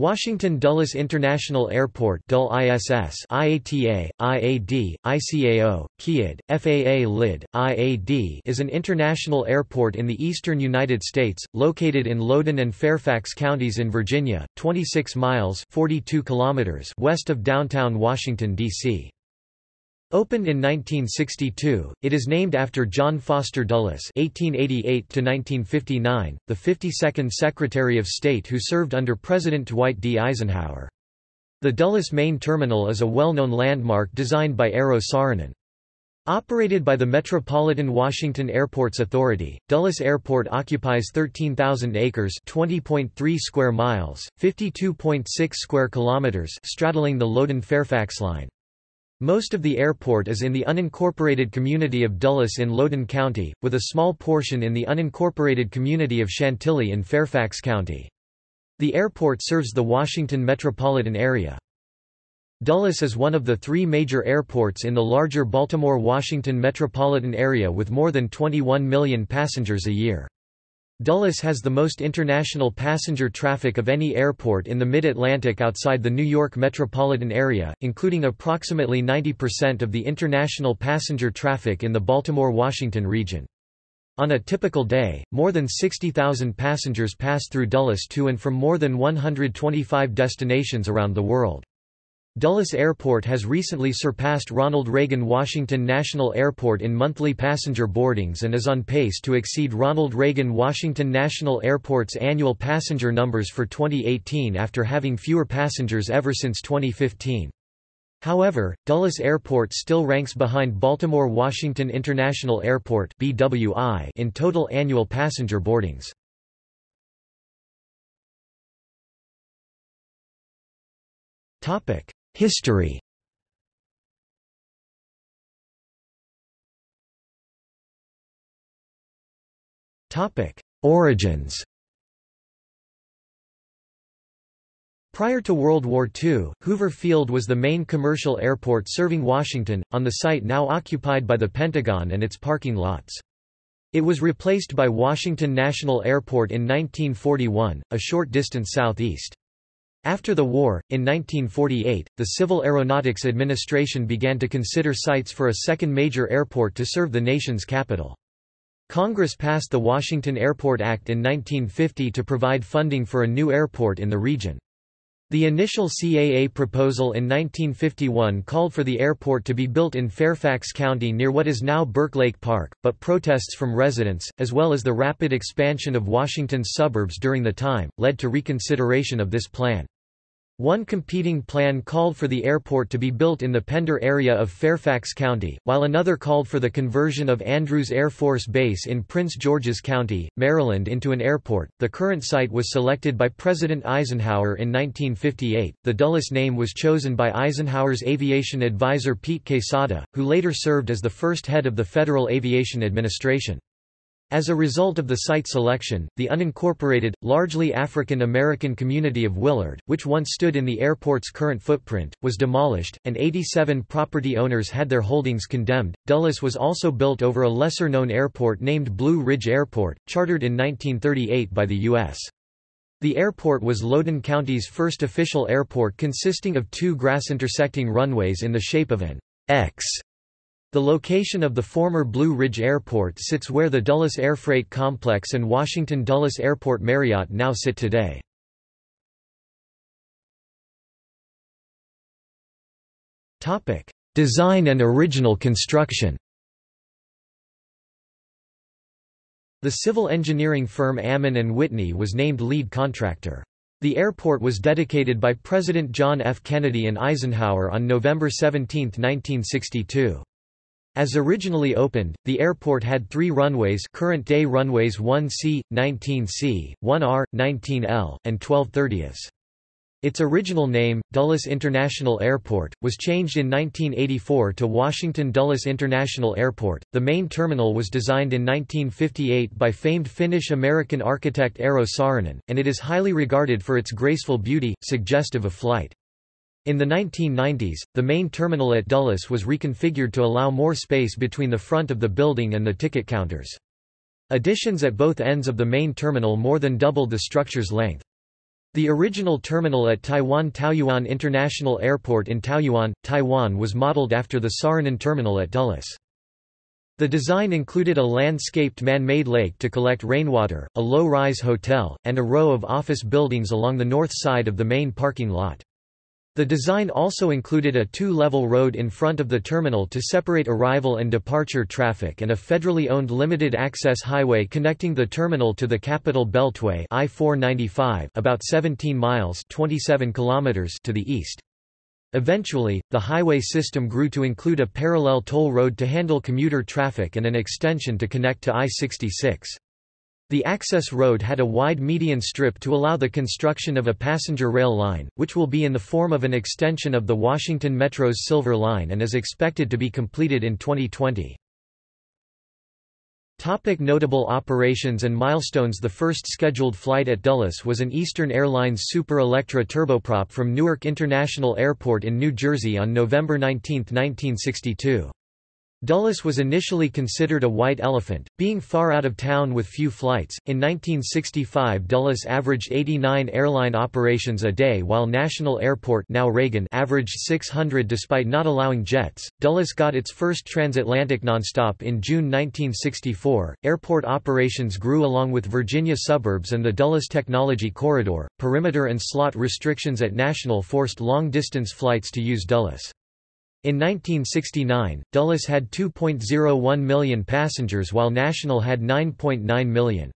Washington Dulles International Airport Dul ISS IATA, IAD, ICAO, KIAD, FAA LID, IAD is an international airport in the eastern United States, located in Loudoun and Fairfax counties in Virginia, 26 miles 42 kilometers west of downtown Washington, D.C. Opened in 1962, it is named after John Foster Dulles (1888–1959), the 52nd Secretary of State who served under President Dwight D. Eisenhower. The Dulles Main Terminal is a well-known landmark designed by Eero Saarinen. Operated by the Metropolitan Washington Airports Authority, Dulles Airport occupies 13,000 acres (20.3 square miles, 52.6 square kilometers) straddling the Loudoun-Fairfax line. Most of the airport is in the unincorporated community of Dulles in Loudoun County, with a small portion in the unincorporated community of Chantilly in Fairfax County. The airport serves the Washington metropolitan area. Dulles is one of the three major airports in the larger Baltimore-Washington metropolitan area with more than 21 million passengers a year. Dulles has the most international passenger traffic of any airport in the mid-Atlantic outside the New York metropolitan area, including approximately 90% of the international passenger traffic in the Baltimore-Washington region. On a typical day, more than 60,000 passengers pass through Dulles to and from more than 125 destinations around the world. Dulles Airport has recently surpassed Ronald Reagan Washington National Airport in monthly passenger boardings and is on pace to exceed Ronald Reagan Washington National Airport's annual passenger numbers for 2018 after having fewer passengers ever since 2015. However, Dulles Airport still ranks behind Baltimore Washington International Airport (BWI) in total annual passenger boardings. Topic: History Origins Prior to World War II, Hoover Field was the main commercial airport serving Washington, on the site now occupied by the Pentagon and its parking lots. It was replaced by Washington National Airport in 1941, a short distance southeast. After the war, in 1948, the Civil Aeronautics Administration began to consider sites for a second major airport to serve the nation's capital. Congress passed the Washington Airport Act in 1950 to provide funding for a new airport in the region. The initial CAA proposal in 1951 called for the airport to be built in Fairfax County near what is now Burke Lake Park, but protests from residents, as well as the rapid expansion of Washington's suburbs during the time, led to reconsideration of this plan. One competing plan called for the airport to be built in the Pender area of Fairfax County, while another called for the conversion of Andrews Air Force Base in Prince George's County, Maryland into an airport. The current site was selected by President Eisenhower in 1958. The Dulles name was chosen by Eisenhower's aviation advisor Pete Quesada, who later served as the first head of the Federal Aviation Administration. As a result of the site selection, the unincorporated, largely African American community of Willard, which once stood in the airport's current footprint, was demolished, and 87 property owners had their holdings condemned. Dulles was also built over a lesser known airport named Blue Ridge Airport, chartered in 1938 by the U.S. The airport was Loudoun County's first official airport consisting of two grass-intersecting runways in the shape of an X the location of the former Blue Ridge Airport sits where the Dulles Air Freight Complex and Washington Dulles Airport Marriott now sit today. Design and original construction The civil engineering firm Ammann and Whitney was named lead contractor. The airport was dedicated by President John F. Kennedy and Eisenhower on November 17, 1962. As originally opened, the airport had three runways current-day runways 1C, 19C, 1R, 19L, and 1230s. Its original name, Dulles International Airport, was changed in 1984 to Washington Dulles International Airport. The main terminal was designed in 1958 by famed Finnish-American architect Eero Saarinen, and it is highly regarded for its graceful beauty, suggestive of flight. In the 1990s, the main terminal at Dulles was reconfigured to allow more space between the front of the building and the ticket counters. Additions at both ends of the main terminal more than doubled the structure's length. The original terminal at Taiwan Taoyuan International Airport in Taoyuan, Taiwan was modeled after the Saarinen terminal at Dulles. The design included a landscaped man-made lake to collect rainwater, a low-rise hotel, and a row of office buildings along the north side of the main parking lot. The design also included a two-level road in front of the terminal to separate arrival and departure traffic and a federally owned limited-access highway connecting the terminal to the Capital Beltway I-495 about 17 miles 27 kilometers to the east. Eventually, the highway system grew to include a parallel toll road to handle commuter traffic and an extension to connect to I-66. The access road had a wide median strip to allow the construction of a passenger rail line, which will be in the form of an extension of the Washington Metro's Silver Line and is expected to be completed in 2020. Topic notable operations and milestones The first scheduled flight at Dulles was an Eastern Airlines Super Electra turboprop from Newark International Airport in New Jersey on November 19, 1962. Dulles was initially considered a white elephant, being far out of town with few flights. In 1965, Dulles averaged 89 airline operations a day, while National Airport, now Reagan, averaged 600 despite not allowing jets. Dulles got its first transatlantic nonstop in June 1964. Airport operations grew along with Virginia suburbs and the Dulles Technology Corridor. Perimeter and slot restrictions at National forced long-distance flights to use Dulles. In 1969, Dulles had 2.01 million passengers while National had 9.9 million.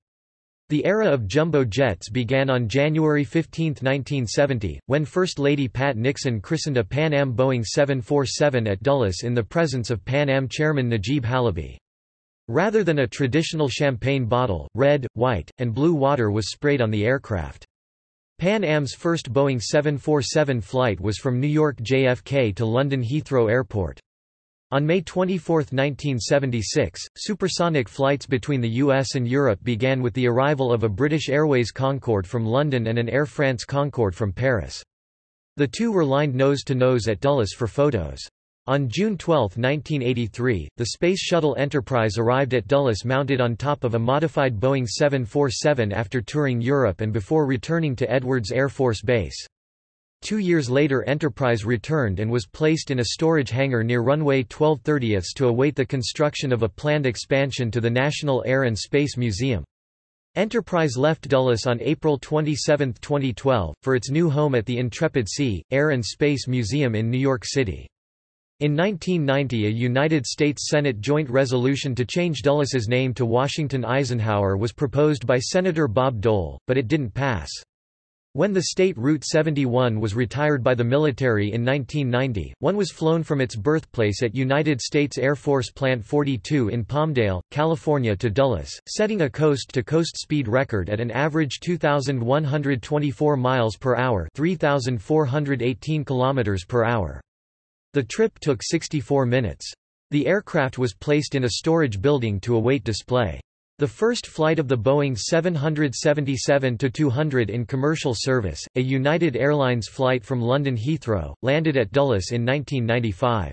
The era of jumbo jets began on January 15, 1970, when First Lady Pat Nixon christened a Pan Am Boeing 747 at Dulles in the presence of Pan Am chairman Najeeb Halaby. Rather than a traditional champagne bottle, red, white, and blue water was sprayed on the aircraft. Pan Am's first Boeing 747 flight was from New York JFK to London Heathrow Airport. On May 24, 1976, supersonic flights between the US and Europe began with the arrival of a British Airways Concorde from London and an Air France Concorde from Paris. The two were lined nose-to-nose -nose at Dulles for photos. On June 12, 1983, the Space Shuttle Enterprise arrived at Dulles mounted on top of a modified Boeing 747 after touring Europe and before returning to Edwards Air Force Base. Two years later Enterprise returned and was placed in a storage hangar near runway 1230 to await the construction of a planned expansion to the National Air and Space Museum. Enterprise left Dulles on April 27, 2012, for its new home at the Intrepid Sea, Air and Space Museum in New York City. In 1990 a United States Senate joint resolution to change Dulles's name to Washington Eisenhower was proposed by Senator Bob Dole, but it didn't pass. When the state Route 71 was retired by the military in 1990, one was flown from its birthplace at United States Air Force Plant 42 in Palmdale, California to Dulles, setting a coast-to-coast -coast speed record at an average 2,124 miles per hour 3,418 kilometers per hour. The trip took 64 minutes. The aircraft was placed in a storage building to await display. The first flight of the Boeing 777-200 in commercial service, a United Airlines flight from London Heathrow, landed at Dulles in 1995.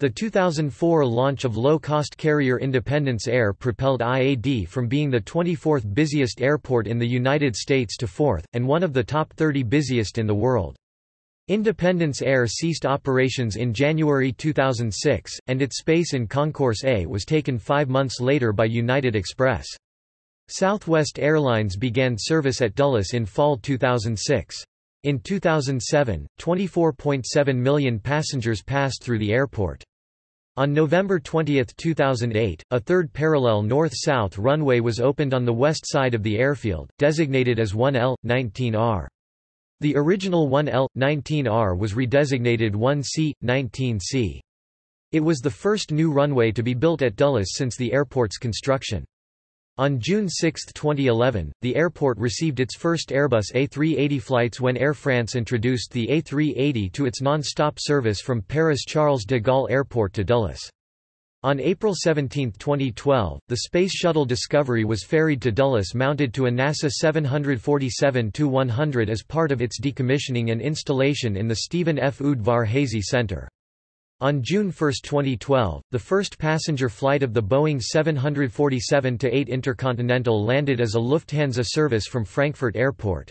The 2004 launch of low-cost carrier Independence Air propelled IAD from being the 24th busiest airport in the United States to fourth, and one of the top 30 busiest in the world. Independence Air ceased operations in January 2006, and its space in Concourse A was taken five months later by United Express. Southwest Airlines began service at Dulles in fall 2006. In 2007, 24.7 million passengers passed through the airport. On November 20, 2008, a third parallel north-south runway was opened on the west side of the airfield, designated as 1L, 19R. The original 1L, 19R was redesignated 1C, 19C. It was the first new runway to be built at Dulles since the airport's construction. On June 6, 2011, the airport received its first Airbus A380 flights when Air France introduced the A380 to its non-stop service from Paris Charles de Gaulle Airport to Dulles. On April 17, 2012, the Space Shuttle Discovery was ferried to Dulles mounted to a NASA 747-100 as part of its decommissioning and installation in the Stephen F. Udvar-Hazy Center. On June 1, 2012, the first passenger flight of the Boeing 747-8 Intercontinental landed as a Lufthansa service from Frankfurt Airport.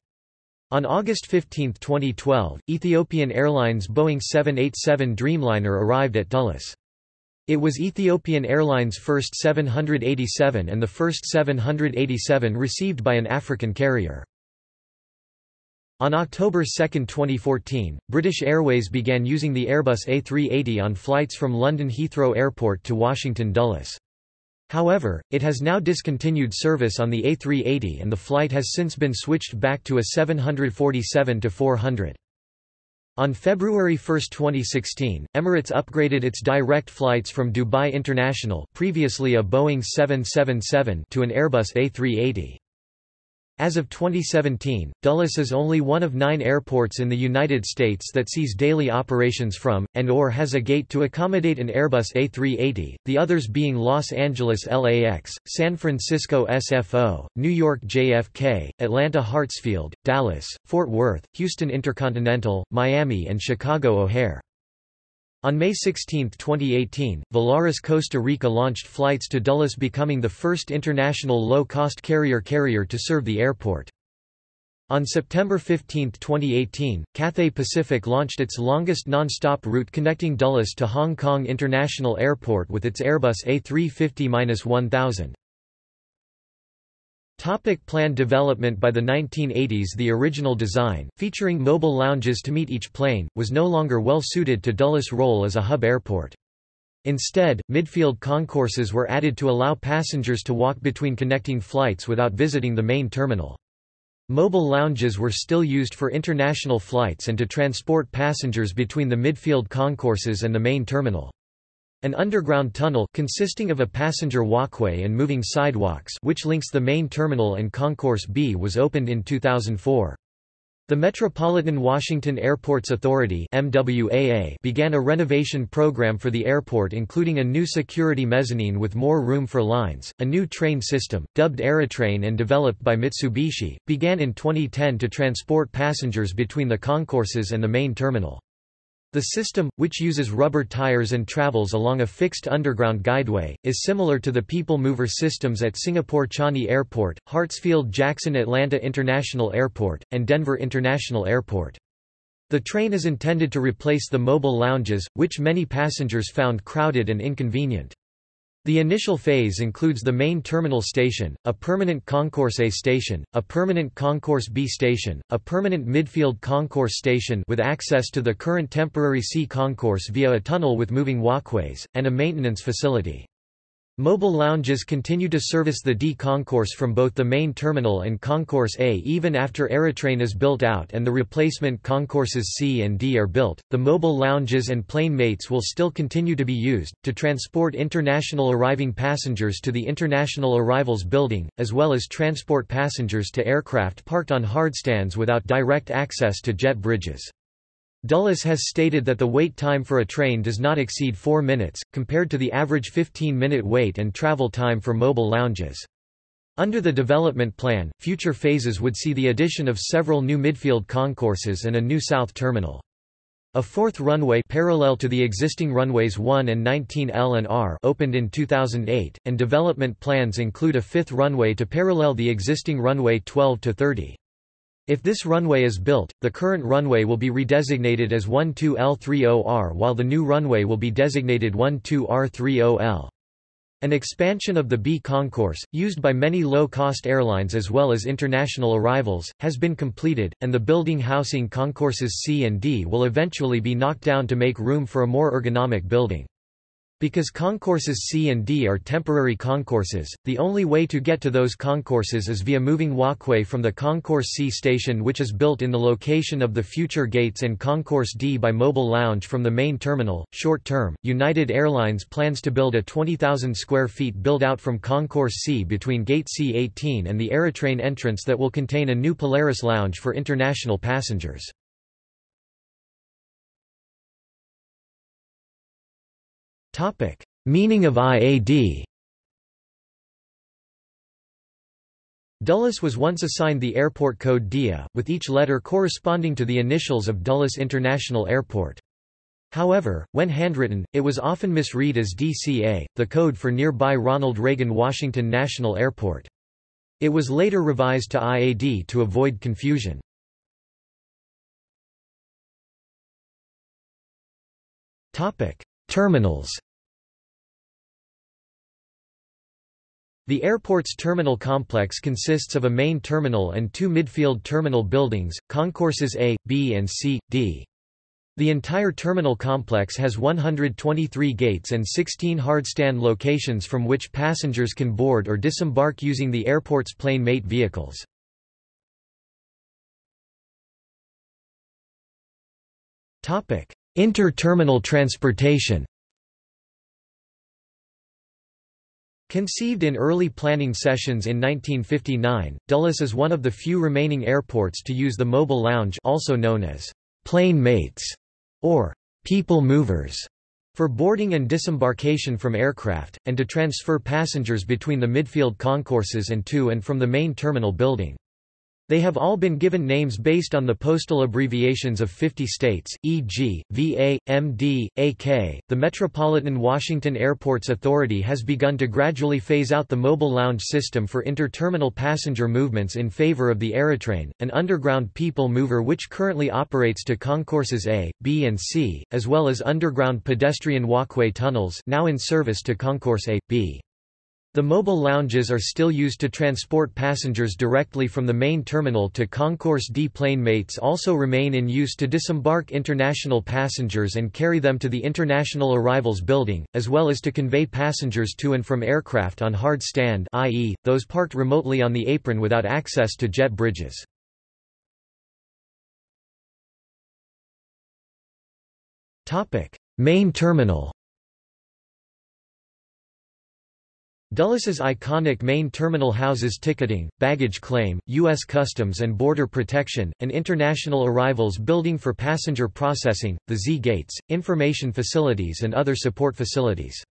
On August 15, 2012, Ethiopian Airlines Boeing 787 Dreamliner arrived at Dulles. It was Ethiopian Airlines' first 787 and the first 787 received by an African carrier. On October 2, 2014, British Airways began using the Airbus A380 on flights from London Heathrow Airport to Washington Dulles. However, it has now discontinued service on the A380 and the flight has since been switched back to a 747-400. On February 1, 2016, Emirates upgraded its direct flights from Dubai International previously a Boeing 777 to an Airbus A380. As of 2017, Dulles is only one of nine airports in the United States that sees daily operations from, and or has a gate to accommodate an Airbus A380, the others being Los Angeles LAX, San Francisco SFO, New York JFK, Atlanta Hartsfield, Dallas, Fort Worth, Houston Intercontinental, Miami and Chicago O'Hare. On May 16, 2018, Volaris Costa Rica launched flights to Dulles becoming the first international low-cost carrier carrier to serve the airport. On September 15, 2018, Cathay Pacific launched its longest non-stop route connecting Dulles to Hong Kong International Airport with its Airbus A350-1000. Topic planned development By the 1980s the original design, featuring mobile lounges to meet each plane, was no longer well suited to Dulles' role as a hub airport. Instead, midfield concourses were added to allow passengers to walk between connecting flights without visiting the main terminal. Mobile lounges were still used for international flights and to transport passengers between the midfield concourses and the main terminal. An underground tunnel consisting of a passenger walkway and moving sidewalks which links the main terminal and Concourse B was opened in 2004. The Metropolitan Washington Airports Authority MWAA began a renovation program for the airport including a new security mezzanine with more room for lines. A new train system, dubbed Aerotrain and developed by Mitsubishi, began in 2010 to transport passengers between the concourses and the main terminal. The system, which uses rubber tires and travels along a fixed underground guideway, is similar to the People Mover systems at Singapore Changi Airport, Hartsfield-Jackson Atlanta International Airport, and Denver International Airport. The train is intended to replace the mobile lounges, which many passengers found crowded and inconvenient. The initial phase includes the main terminal station, a permanent Concourse A station, a permanent Concourse B station, a permanent midfield concourse station with access to the current temporary C concourse via a tunnel with moving walkways, and a maintenance facility. Mobile lounges continue to service the D concourse from both the main terminal and Concourse A even after Aerotrain is built out and the replacement concourses C and D are built. The mobile lounges and plane mates will still continue to be used to transport international arriving passengers to the International Arrivals Building, as well as transport passengers to aircraft parked on hardstands without direct access to jet bridges. Dulles has stated that the wait time for a train does not exceed 4 minutes, compared to the average 15-minute wait and travel time for mobile lounges. Under the development plan, future phases would see the addition of several new midfield concourses and a new south terminal. A fourth runway parallel to the existing runways 1 and 19L and R opened in 2008, and development plans include a fifth runway to parallel the existing runway 12 to 30. If this runway is built, the current runway will be redesignated as 12L30R while the new runway will be designated 12R30L. An expansion of the B concourse, used by many low-cost airlines as well as international arrivals, has been completed, and the building housing concourses C and D will eventually be knocked down to make room for a more ergonomic building. Because concourses C and D are temporary concourses, the only way to get to those concourses is via moving walkway from the Concourse C station which is built in the location of the future gates and Concourse D by Mobile Lounge from the main terminal. Short term, United Airlines plans to build a 20,000 square feet build-out from Concourse C between Gate C18 and the Aerotrain entrance that will contain a new Polaris lounge for international passengers. Topic: Meaning of IAD. Dulles was once assigned the airport code DIA, with each letter corresponding to the initials of Dulles International Airport. However, when handwritten, it was often misread as DCA, the code for nearby Ronald Reagan Washington National Airport. It was later revised to IAD to avoid confusion. Terminals The airport's terminal complex consists of a main terminal and two midfield terminal buildings, concourses A, B and C, D. The entire terminal complex has 123 gates and 16 hardstand locations from which passengers can board or disembark using the airport's plane mate vehicles. Inter-terminal transportation Conceived in early planning sessions in 1959, Dulles is one of the few remaining airports to use the mobile lounge also known as plane mates or people movers for boarding and disembarkation from aircraft, and to transfer passengers between the midfield concourses and to and from the main terminal building. They have all been given names based on the postal abbreviations of 50 states, e.g., VA, MD, AK. The Metropolitan Washington Airports Authority has begun to gradually phase out the mobile lounge system for interterminal passenger movements in favor of the Aerotrain, an underground people mover which currently operates to concourses A, B and C, as well as underground pedestrian walkway tunnels now in service to concourse A, B. The mobile lounges are still used to transport passengers directly from the main terminal to Concourse D. Plane mates also remain in use to disembark international passengers and carry them to the International Arrivals Building, as well as to convey passengers to and from aircraft on hard stand i.e., those parked remotely on the apron without access to jet bridges. Main terminal Dulles's iconic main terminal houses ticketing, baggage claim, U.S. Customs and Border Protection, an international arrivals building for passenger processing, the Z-gates, information facilities and other support facilities.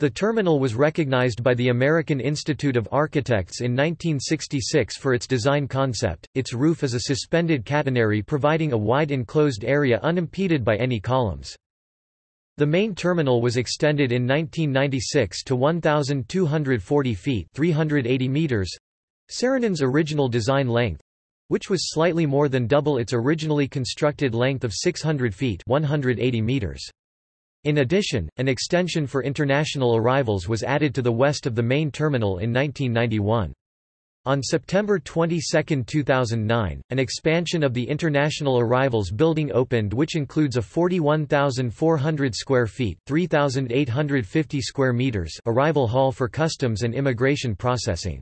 The terminal was recognized by the American Institute of Architects in 1966 for its design concept. Its roof is a suspended catenary providing a wide enclosed area unimpeded by any columns. The main terminal was extended in 1996 to 1,240 feet 380 meters Saarinen's original design length which was slightly more than double its originally constructed length of 600 feet 180 meters. In addition, an extension for international arrivals was added to the west of the main terminal in 1991. On September 22, 2009, an expansion of the International Arrivals Building opened which includes a 41,400 square feet 3,850 square meters arrival hall for customs and immigration processing.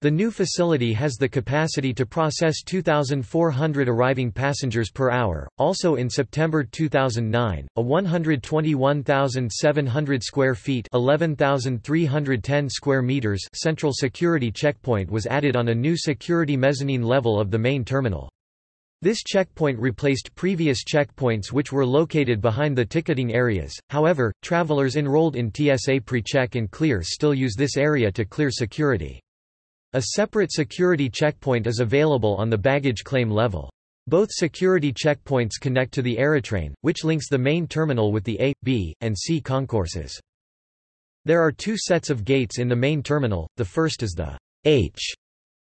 The new facility has the capacity to process 2,400 arriving passengers per hour. Also in September 2009, a 121,700 square feet (11,310 square meters) central security checkpoint was added on a new security mezzanine level of the main terminal. This checkpoint replaced previous checkpoints which were located behind the ticketing areas. However, travelers enrolled in TSA PreCheck and Clear still use this area to clear security. A separate security checkpoint is available on the baggage claim level. Both security checkpoints connect to the Aerotrain, which links the main terminal with the A, B, and C concourses. There are two sets of gates in the main terminal, the first is the H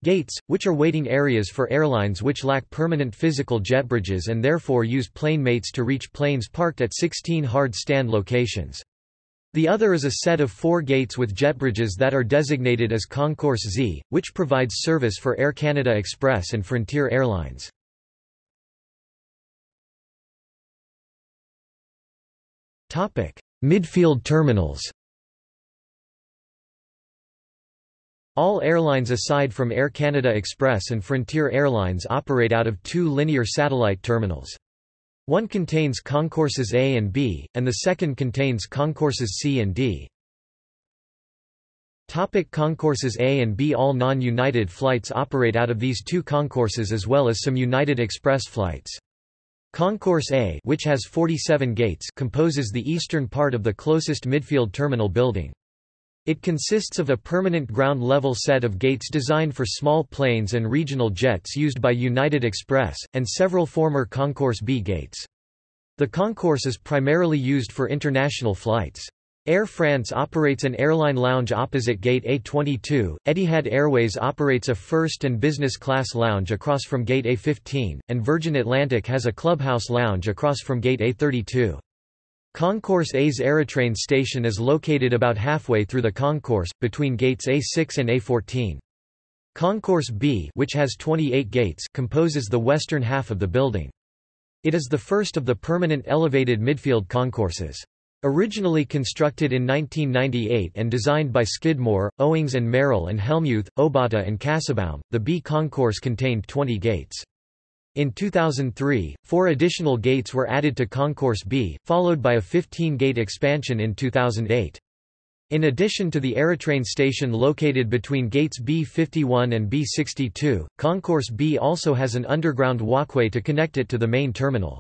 gates, which are waiting areas for airlines which lack permanent physical jet bridges and therefore use plane mates to reach planes parked at 16 hard stand locations. The other is a set of four gates with jetbridges that are designated as Concourse Z, which provides service for Air Canada Express and Frontier Airlines. Midfield terminals All airlines aside from Air Canada Express and Frontier Airlines operate out of two linear satellite terminals. One contains concourses A and B, and the second contains concourses C and D. Topic concourses A and B All non-United flights operate out of these two concourses as well as some United Express flights. Concourse A which has 47 gates composes the eastern part of the closest midfield terminal building. It consists of a permanent ground-level set of gates designed for small planes and regional jets used by United Express, and several former Concourse B gates. The concourse is primarily used for international flights. Air France operates an airline lounge opposite Gate A22, Etihad Airways operates a first and business class lounge across from Gate A15, and Virgin Atlantic has a clubhouse lounge across from Gate A32. Concourse A's Aerotrain station is located about halfway through the concourse, between gates A6 and A14. Concourse B which has 28 gates composes the western half of the building. It is the first of the permanent elevated midfield concourses. Originally constructed in 1998 and designed by Skidmore, Owings and Merrill and Hellmuth, Obata and Kassabaum, the B concourse contained 20 gates. In 2003, four additional gates were added to Concourse B, followed by a 15-gate expansion in 2008. In addition to the Aerotrain station located between gates B51 and B62, Concourse B also has an underground walkway to connect it to the main terminal.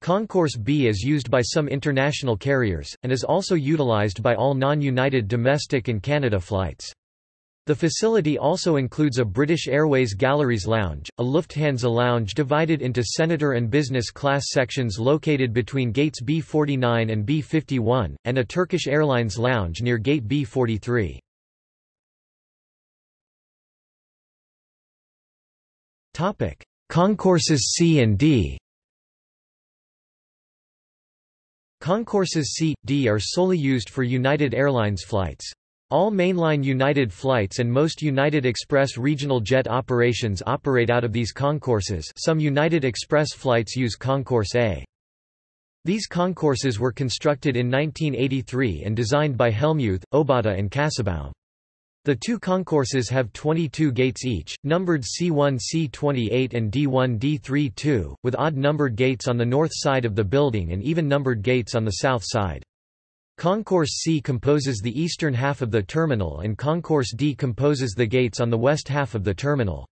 Concourse B is used by some international carriers, and is also utilized by all non-United domestic and Canada flights. The facility also includes a British Airways Galleries Lounge, a Lufthansa lounge divided into senator and business class sections located between gates B49 and B51, and a Turkish Airlines lounge near gate B43. Concourses C and D Concourses C, D are solely used for United Airlines flights. All mainline United flights and most United Express regional jet operations operate out of these concourses some United Express flights use Concourse A. These concourses were constructed in 1983 and designed by Hellmuth, Obata and Kassabaum. The two concourses have 22 gates each, numbered C1 C28 and D1 D32, with odd-numbered gates on the north side of the building and even-numbered gates on the south side. Concourse C composes the eastern half of the terminal and Concourse D composes the gates on the west half of the terminal.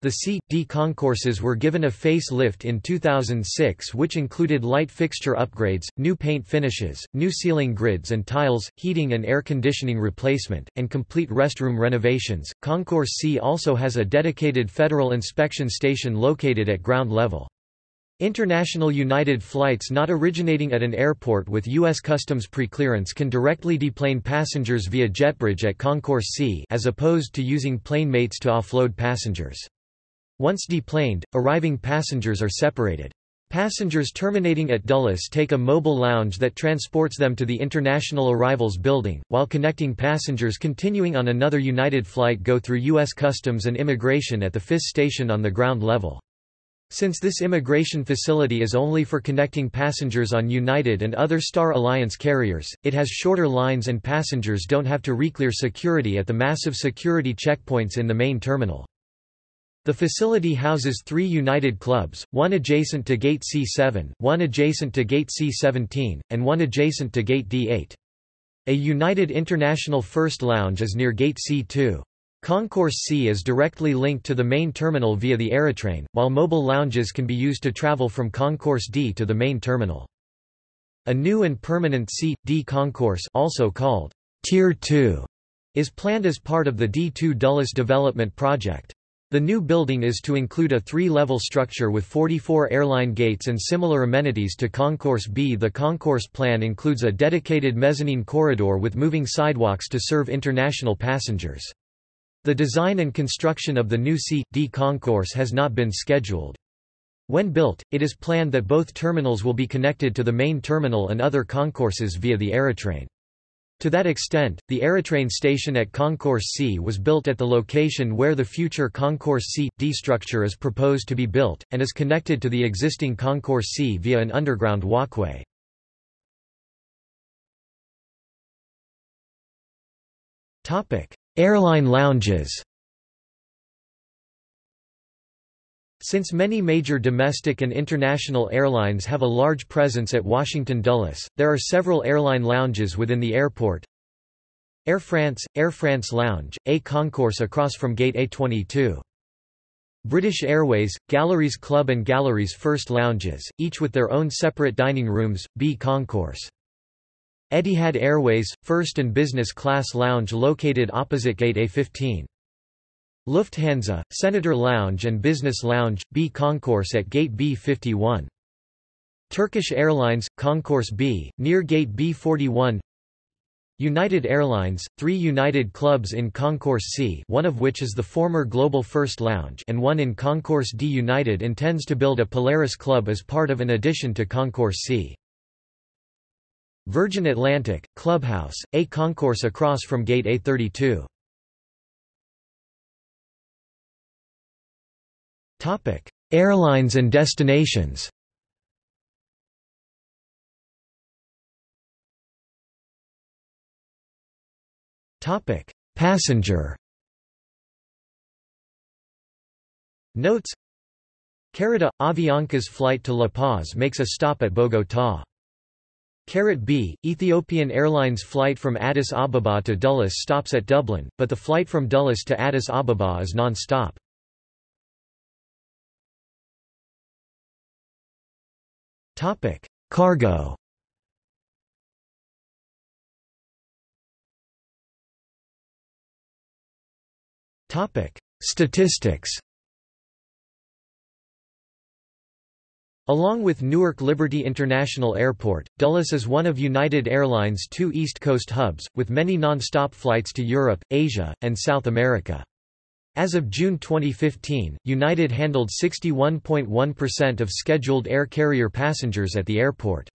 The C, D concourses were given a face-lift in 2006 which included light fixture upgrades, new paint finishes, new ceiling grids and tiles, heating and air conditioning replacement, and complete restroom renovations. Concourse C also has a dedicated federal inspection station located at ground level. International United flights not originating at an airport with U.S. Customs preclearance can directly deplane passengers via JetBridge at Concourse C as opposed to using plane mates to offload passengers. Once deplaned, arriving passengers are separated. Passengers terminating at Dulles take a mobile lounge that transports them to the International Arrivals Building, while connecting passengers continuing on another United flight go through U.S. Customs and Immigration at the FIS station on the ground level. Since this immigration facility is only for connecting passengers on United and other Star Alliance carriers, it has shorter lines and passengers don't have to reclear security at the massive security checkpoints in the main terminal. The facility houses three United clubs, one adjacent to Gate C7, one adjacent to Gate C17, and one adjacent to Gate D8. A United International First Lounge is near Gate C2. Concourse C is directly linked to the main terminal via the Aerotrain, while mobile lounges can be used to travel from Concourse D to the main terminal. A new and permanent C, D concourse also called Tier 2 is planned as part of the D2 Dulles development project. The new building is to include a three-level structure with 44 airline gates and similar amenities to Concourse B. The concourse plan includes a dedicated mezzanine corridor with moving sidewalks to serve international passengers. The design and construction of the new C.D concourse has not been scheduled. When built, it is planned that both terminals will be connected to the main terminal and other concourses via the Aerotrain. To that extent, the Aerotrain station at Concourse C was built at the location where the future Concourse C.D structure is proposed to be built, and is connected to the existing Concourse C via an underground walkway. Airline lounges Since many major domestic and international airlines have a large presence at Washington Dulles, there are several airline lounges within the airport. Air France, Air France Lounge, A concourse across from Gate A22. British Airways, Galleries Club and Galleries First Lounges, each with their own separate dining rooms, B concourse. Etihad Airways, first and business class lounge located opposite Gate A15. Lufthansa, Senator Lounge and Business Lounge, B Concourse at Gate B51. Turkish Airlines, Concourse B, near Gate B41 United Airlines, three United clubs in Concourse C one of which is the former Global First Lounge and one in Concourse D United intends to build a Polaris Club as part of an addition to Concourse C. Virgin Atlantic, Clubhouse, A concourse across from Gate A32. Topic: Airlines and destinations Topic: Passenger Notes Carita – Avianca's flight to La Paz makes a stop at Bogotá. Carat B, Ethiopian Airlines flight from Addis Ababa to Dulles stops at Dublin, but the flight from Dulles to Addis Ababa is non-stop. Cargo Statistics Along with Newark Liberty International Airport, Dulles is one of United Airlines' two East Coast hubs, with many non-stop flights to Europe, Asia, and South America. As of June 2015, United handled 61.1% of scheduled air carrier passengers at the airport.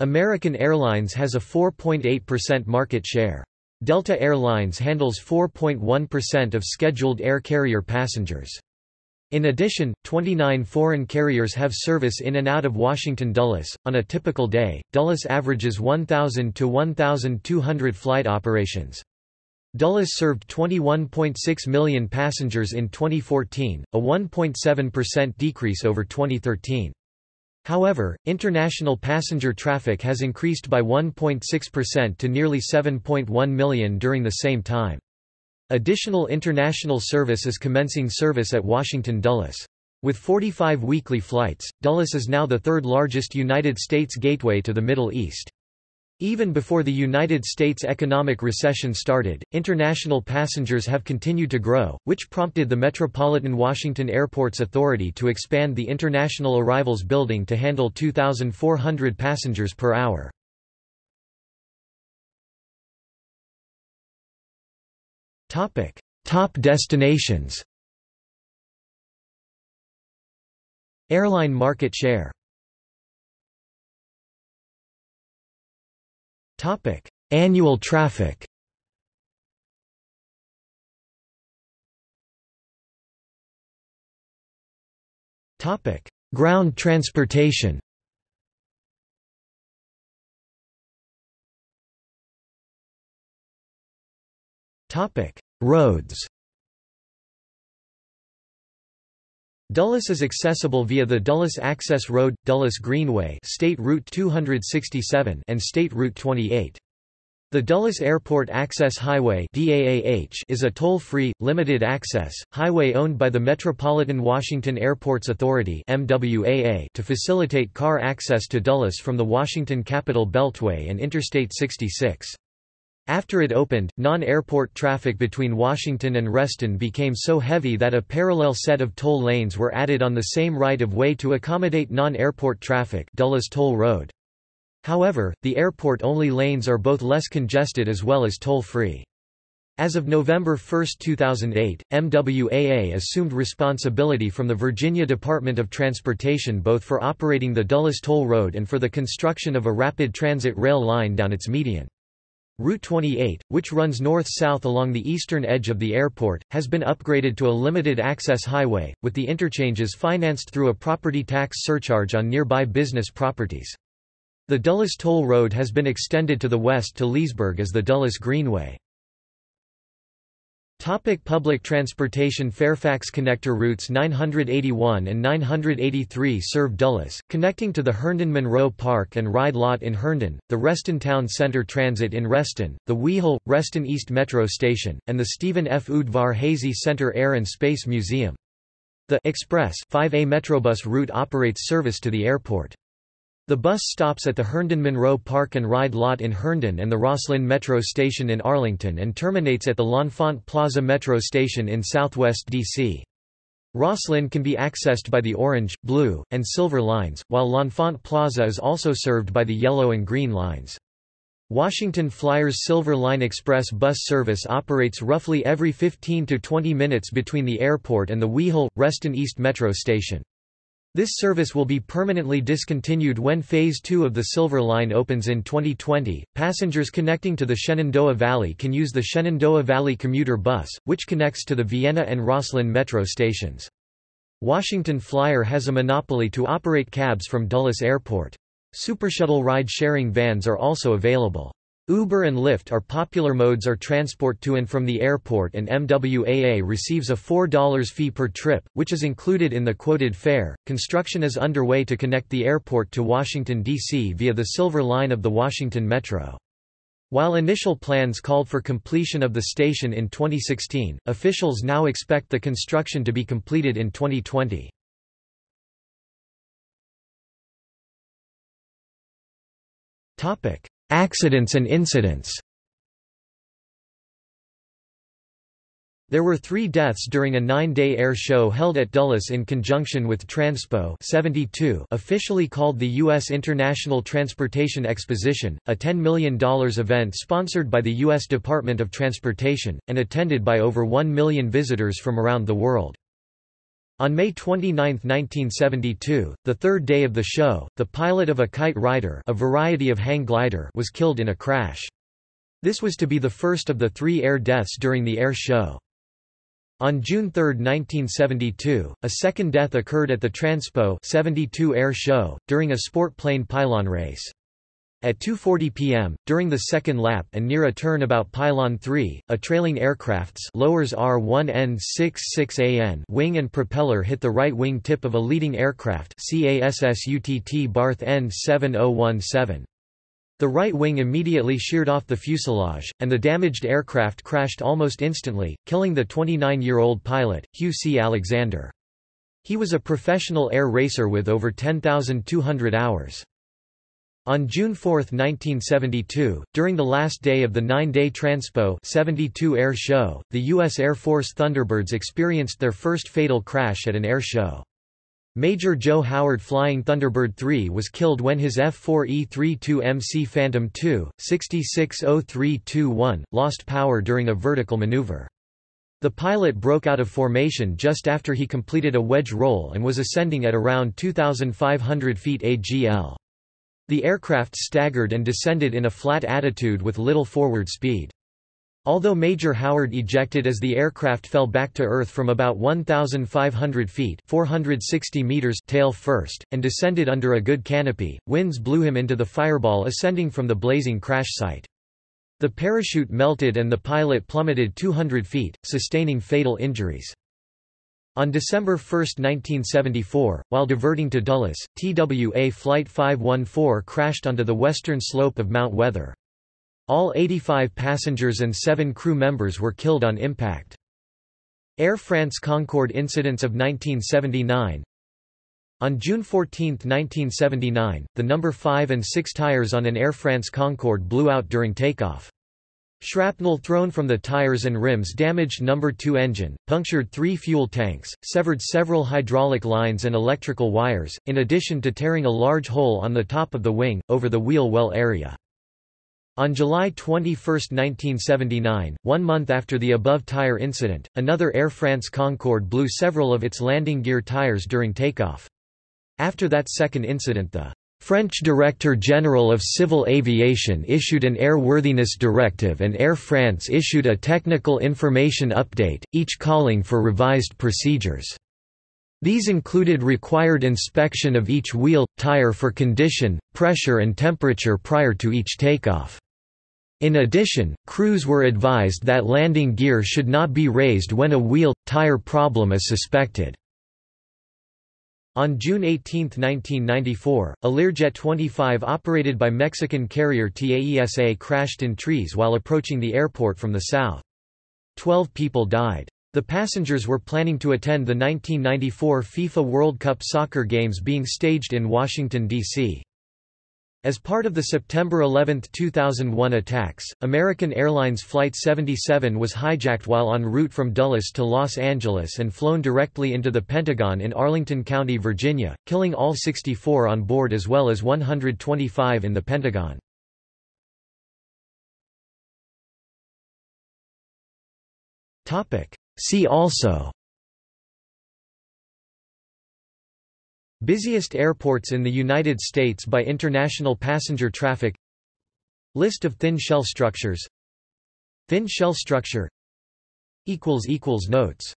American Airlines has a 4.8% market share. Delta Airlines handles 4.1% of scheduled air carrier passengers. In addition, 29 foreign carriers have service in and out of Washington Dulles. On a typical day, Dulles averages 1,000 to 1,200 flight operations. Dulles served 21.6 million passengers in 2014, a 1.7% decrease over 2013. However, international passenger traffic has increased by 1.6% to nearly 7.1 million during the same time. Additional international service is commencing service at Washington Dulles. With 45 weekly flights, Dulles is now the third largest United States gateway to the Middle East. Even before the United States economic recession started, international passengers have continued to grow, which prompted the Metropolitan Washington Airports Authority to expand the International Arrivals Building to handle 2,400 passengers per hour. Topic: Top destinations. Airline market share. Topic: Annual traffic. Topic: Ground transportation. Roads. Dulles is accessible via the Dulles Access Road, Dulles Greenway State Route 267 and State Route 28. The Dulles Airport Access Highway is a toll-free, limited-access, highway owned by the Metropolitan Washington Airports Authority to facilitate car access to Dulles from the Washington Capital Beltway and Interstate 66. After it opened, non-airport traffic between Washington and Reston became so heavy that a parallel set of toll lanes were added on the same right-of-way to accommodate non-airport traffic Dulles Toll Road. However, the airport-only lanes are both less congested as well as toll-free. As of November 1, 2008, MWAA assumed responsibility from the Virginia Department of Transportation both for operating the Dulles Toll Road and for the construction of a rapid transit rail line down its median. Route 28, which runs north-south along the eastern edge of the airport, has been upgraded to a limited-access highway, with the interchanges financed through a property tax surcharge on nearby business properties. The Dulles Toll Road has been extended to the west to Leesburg as the Dulles Greenway. Topic public transportation Fairfax Connector routes 981 and 983 serve Dulles, connecting to the Herndon Monroe Park and Ride Lot in Herndon, the Reston Town Center Transit in Reston, the Wiehle, Reston East Metro Station, and the Stephen F. Udvar-Hazy Center Air and Space Museum. The Express 5A Metrobus route operates service to the airport. The bus stops at the Herndon Monroe Park and Ride Lot in Herndon and the Rosslyn Metro Station in Arlington and terminates at the L'Enfant Plaza Metro Station in southwest D.C. Rosslyn can be accessed by the orange, blue, and silver lines, while L'Enfant Plaza is also served by the yellow and green lines. Washington Flyers Silver Line Express bus service operates roughly every 15 to 20 minutes between the airport and the Wiehle, Reston East Metro Station. This service will be permanently discontinued when Phase 2 of the Silver Line opens in 2020. Passengers connecting to the Shenandoah Valley can use the Shenandoah Valley commuter bus, which connects to the Vienna and Rosslyn metro stations. Washington Flyer has a monopoly to operate cabs from Dulles Airport. Supershuttle ride-sharing vans are also available. Uber and Lyft are popular modes are transport to and from the airport and MWAA receives a $4 fee per trip, which is included in the quoted fare. Construction is underway to connect the airport to Washington, D.C. via the Silver Line of the Washington Metro. While initial plans called for completion of the station in 2016, officials now expect the construction to be completed in 2020. Topic: Accidents and incidents There were three deaths during a nine-day air show held at Dulles in conjunction with Transpo 72 officially called the U.S. International Transportation Exposition, a $10 million event sponsored by the U.S. Department of Transportation, and attended by over 1 million visitors from around the world. On May 29, 1972, the third day of the show, the pilot of a kite rider a variety of hang glider was killed in a crash. This was to be the first of the three air deaths during the air show. On June 3, 1972, a second death occurred at the Transpo 72 air show, during a sport plane pylon race. At 2.40 p.m., during the second lap and near a turn about Pylon 3, a trailing aircraft's lowers R1N66AN wing and propeller hit the right wing tip of a leading aircraft CASSUTT Barth N7017. The right wing immediately sheared off the fuselage, and the damaged aircraft crashed almost instantly, killing the 29-year-old pilot, Hugh C. Alexander. He was a professional air racer with over 10,200 hours. On June 4, 1972, during the last day of the nine-day Transpo 72 air show, the U.S. Air Force Thunderbirds experienced their first fatal crash at an air show. Major Joe Howard flying Thunderbird 3 was killed when his F-4E-32MC Phantom II, 660321, lost power during a vertical maneuver. The pilot broke out of formation just after he completed a wedge roll and was ascending at around 2,500 feet AGL. The aircraft staggered and descended in a flat attitude with little forward speed. Although Major Howard ejected as the aircraft fell back to Earth from about 1,500 feet 460 meters tail first, and descended under a good canopy, winds blew him into the fireball ascending from the blazing crash site. The parachute melted and the pilot plummeted 200 feet, sustaining fatal injuries. On December 1, 1974, while diverting to Dulles, TWA Flight 514 crashed onto the western slope of Mount Weather. All 85 passengers and seven crew members were killed on impact. Air France Concorde incidents of 1979 On June 14, 1979, the number 5 and 6 tires on an Air France Concorde blew out during takeoff. Shrapnel thrown from the tires and rims damaged number 2 engine, punctured three fuel tanks, severed several hydraulic lines and electrical wires, in addition to tearing a large hole on the top of the wing, over the wheel well area. On July 21, 1979, one month after the above tire incident, another Air France Concorde blew several of its landing gear tires during takeoff. After that second incident the French Director General of Civil Aviation issued an airworthiness directive and Air France issued a technical information update, each calling for revised procedures. These included required inspection of each wheel, tire for condition, pressure and temperature prior to each takeoff. In addition, crews were advised that landing gear should not be raised when a wheel, tire problem is suspected. On June 18, 1994, a Learjet 25 operated by Mexican carrier TAESA crashed in trees while approaching the airport from the south. Twelve people died. The passengers were planning to attend the 1994 FIFA World Cup soccer games being staged in Washington, D.C. As part of the September 11, 2001 attacks, American Airlines Flight 77 was hijacked while en route from Dulles to Los Angeles and flown directly into the Pentagon in Arlington County, Virginia, killing all 64 on board as well as 125 in the Pentagon. See also Busiest airports in the United States by international passenger traffic. List of thin shell structures. Thin shell structure. Notes